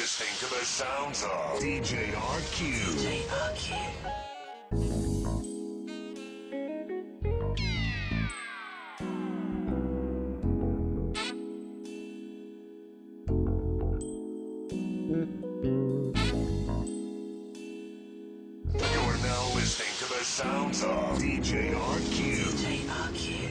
listening to the sounds of DJ RQ. DJ RQ. Listening to the sounds of DJ RQ. DJ RQ.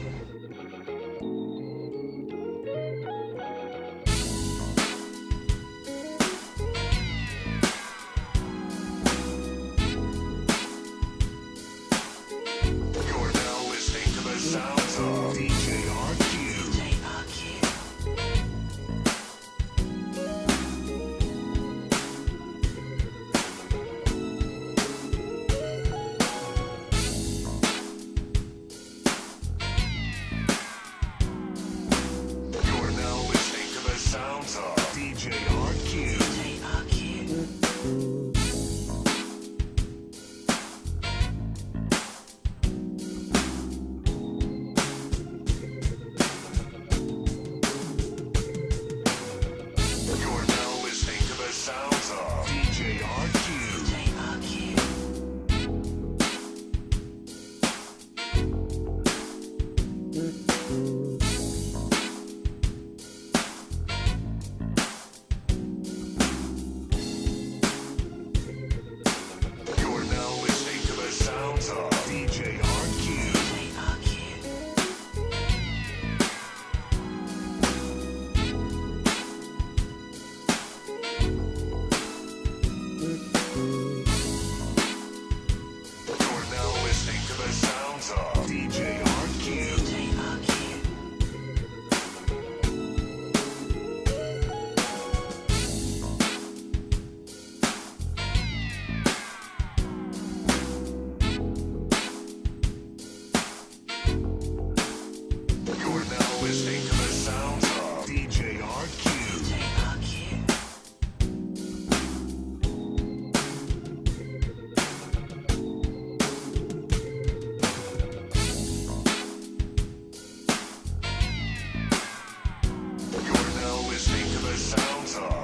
shelter.